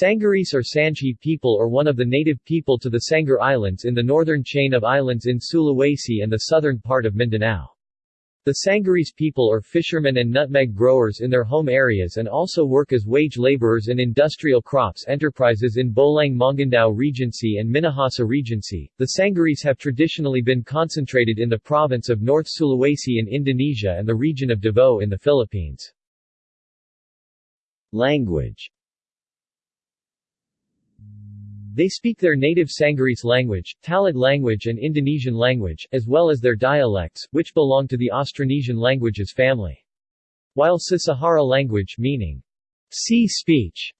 Sangirese or Sangihe people are one of the native people to the Sangar Islands in the northern chain of islands in Sulawesi and the southern part of Mindanao. The Sangirese people are fishermen and nutmeg growers in their home areas and also work as wage laborers in industrial crops enterprises in Bolaang Mongondow Regency and Minahasa Regency. The Sangirese have traditionally been concentrated in the province of North Sulawesi in Indonesia and the region of Davao in the Philippines. Language they speak their native Sangirese language, Talaud language and Indonesian language, as well as their dialects, which belong to the Austronesian languages family. While Sasahara language meaning sea speech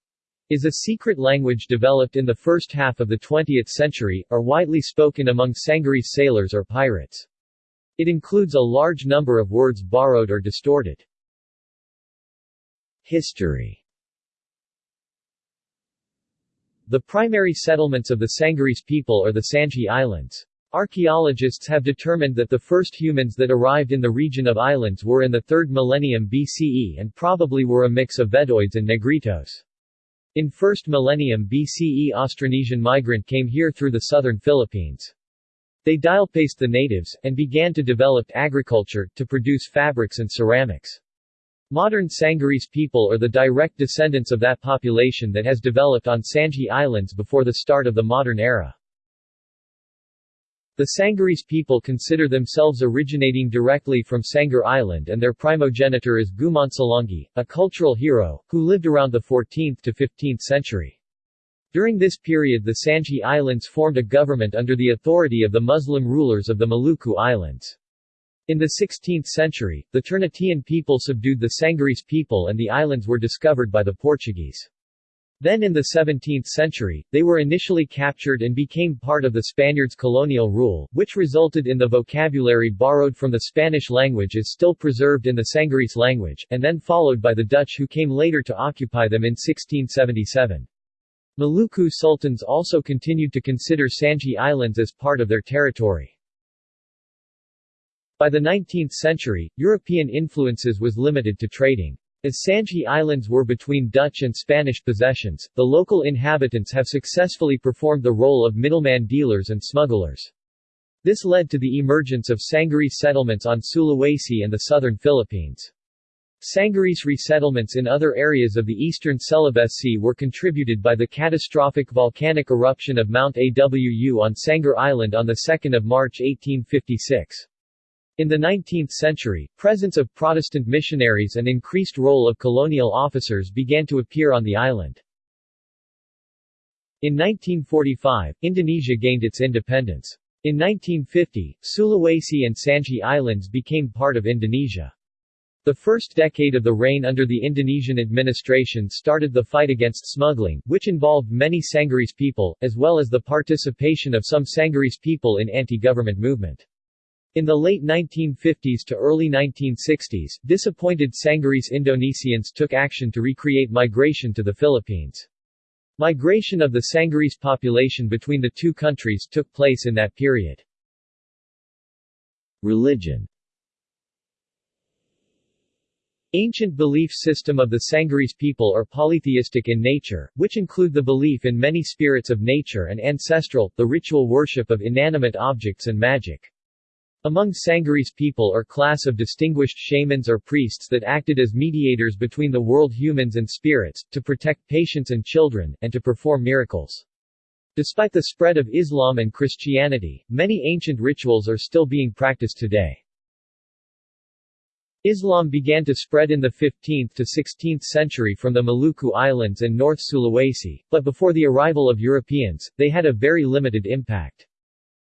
is a secret language developed in the first half of the 20th century, are widely spoken among Sangirese sailors or pirates. It includes a large number of words borrowed or distorted. History the primary settlements of the Sangirese people are the Sangihe Islands. Archaeologists have determined that the first humans that arrived in the region of islands were in the 3rd millennium BCE and probably were a mix of Veddoids and Negritos. In 1st millennium BCE Austronesian migrant came here through the southern Philippines. They dialpaced the natives, and began to develop agriculture, to produce fabrics and ceramics. Modern Sangirese people are the direct descendants of that population that has developed on Sangihe Islands before the start of the modern era. The Sangirese people consider themselves originating directly from Sangar Island and their primogenitor is Gumansalangi, a cultural hero, who lived around the 14th to 15th century. During this period the Sangihe Islands formed a government under the authority of the Muslim rulers of the Maluku Islands. In the 16th century, the Ternate people subdued the Sangirese people and the islands were discovered by the Portuguese. Then in the 17th century, they were initially captured and became part of the Spaniards' colonial rule, which resulted in the vocabulary borrowed from the Spanish language is still preserved in the Sangirese language, and then followed by the Dutch who came later to occupy them in 1677. Maluku sultans also continued to consider Sangihe Islands as part of their territory. By the 19th century, European influences was limited to trading. As Sangihe Islands were between Dutch and Spanish possessions, the local inhabitants have successfully performed the role of middleman dealers and smugglers. This led to the emergence of Sangirese settlements on Sulawesi and the southern Philippines. Sangirese resettlements in other areas of the eastern Celebes Sea were contributed by the catastrophic volcanic eruption of Mount Awu on Sangar Island on 2 March 1856. In the 19th century, presence of Protestant missionaries and increased role of colonial officers began to appear on the island. In 1945, Indonesia gained its independence. In 1950, Sulawesi and Sangihe Islands became part of Indonesia. The first decade of the reign under the Indonesian administration started the fight against smuggling, which involved many Sangirese people, as well as the participation of some Sangirese people in anti-government movement. In the late 1950s to early 1960s, disappointed Sangirese Indonesians took action to recreate migration to the Philippines. Migration of the Sangirese population between the two countries took place in that period. Religion Ancient belief system of the Sangirese people are polytheistic in nature, which include the belief in many spirits of nature and ancestral, the ritual worship of inanimate objects and magic. Among Sangirese people are class of distinguished shamans or priests that acted as mediators between the world humans and spirits, to protect patients and children, and to perform miracles. Despite the spread of Islam and Christianity, many ancient rituals are still being practiced today. Islam began to spread in the 15th to 16th century from the Maluku Islands and North Sulawesi, but before the arrival of Europeans, they had a very limited impact.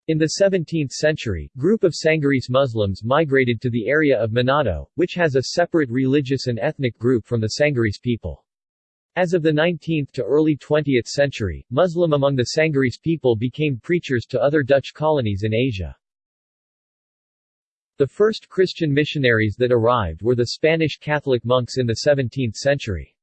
In the 17th century, group of Sangirese Muslims migrated to the area of Manado, which has a separate religious and ethnic group from the Sangirese people. As of the 19th to early 20th century, Muslim among the Sangaris people became preachers to other Dutch colonies in Asia. The first Christian missionaries that arrived were the Spanish Catholic monks in the 17th century.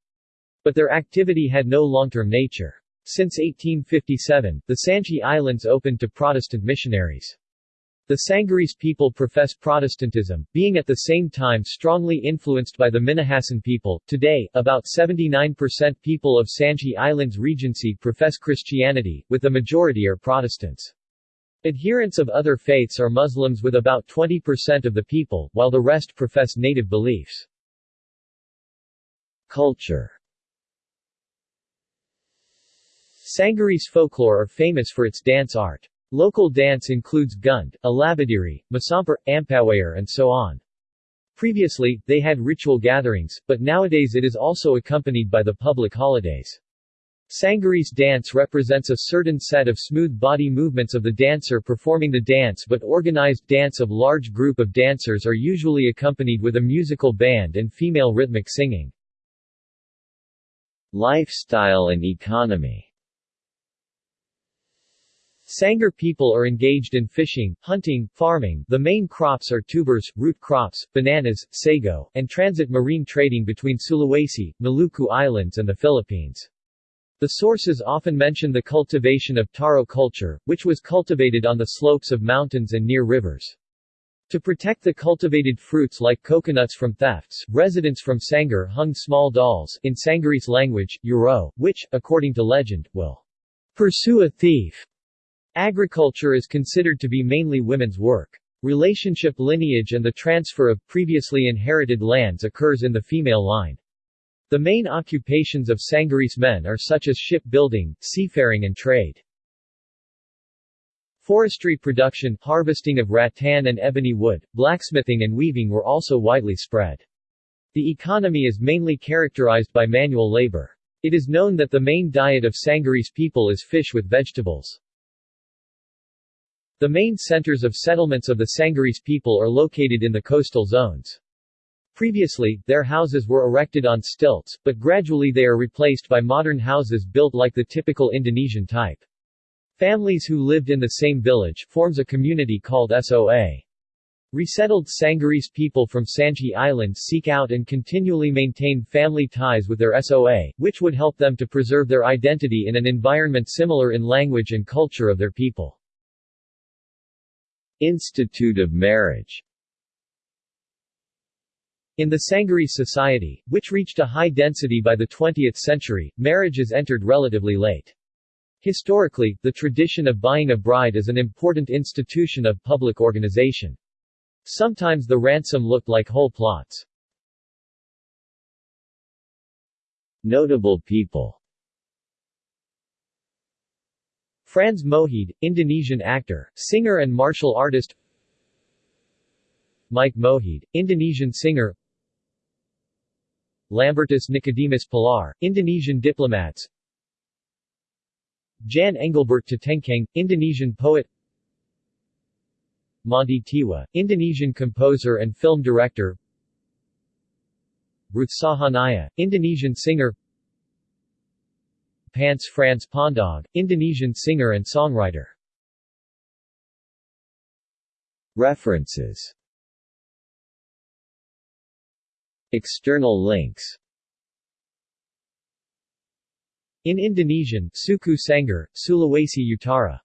But their activity had no long-term nature. Since 1857, the Sangihe Islands opened to Protestant missionaries. The Sangirese people profess Protestantism, being at the same time strongly influenced by the Minahasan people. Today, about 79% people of Sangihe Islands Regency profess Christianity, with the majority are Protestants. Adherents of other faiths are Muslims with about 20% of the people, while the rest profess native beliefs. Culture Sangirese folklore are famous for its dance art. Local dance includes gund, alabadiri, masampur, ampawayar and so on. Previously, they had ritual gatherings, but nowadays it is also accompanied by the public holidays. Sangirese dance represents a certain set of smooth body movements of the dancer performing the dance but organized dance of large group of dancers are usually accompanied with a musical band and female rhythmic singing. Lifestyle and economy Sangar people are engaged in fishing, hunting, farming the main crops are tubers, root crops, bananas, sago, and transit marine trading between Sulawesi, Maluku Islands and the Philippines. The sources often mention the cultivation of taro culture, which was cultivated on the slopes of mountains and near rivers. To protect the cultivated fruits like coconuts from thefts, residents from Sangar hung small dolls in Sangirese language, Euro, which, according to legend, will pursue a thief Agriculture is considered to be mainly women's work. Relationship lineage and the transfer of previously inherited lands occurs in the female line. The main occupations of Sangirese men are such as shipbuilding, seafaring and trade. Forestry production, harvesting of rattan and ebony wood, blacksmithing and weaving were also widely spread. The economy is mainly characterized by manual labor. It is known that the main diet of Sangirese people is fish with vegetables. The main centers of settlements of the Sangirese people are located in the coastal zones. Previously, their houses were erected on stilts, but gradually they are replaced by modern houses built like the typical Indonesian type. Families who lived in the same village forms a community called SOA. Resettled Sangirese people from Sangihe Island seek out and continually maintain family ties with their SOA, which would help them to preserve their identity in an environment similar in language and culture of their people. Institute of Marriage in the Sangirese society, which reached a high density by the 20th century, marriage is entered relatively late. Historically, the tradition of buying a bride is an important institution of public organization. Sometimes the ransom looked like whole plots. Notable people Frans Mohede, Indonesian actor, singer and martial artist. Mike Mohede, Indonesian singer. Lambertus Nicodemus Palar, Indonesian diplomats. Jan Engelbert Tatengkeng, Indonesian poet. Monty Tiwa, Indonesian composer and film director. Ruth Sahanaya, Indonesian singer Pance Frans Pondaag, Indonesian singer and songwriter. References. External links. In Indonesian, Suku Sangir, Sulawesi Utara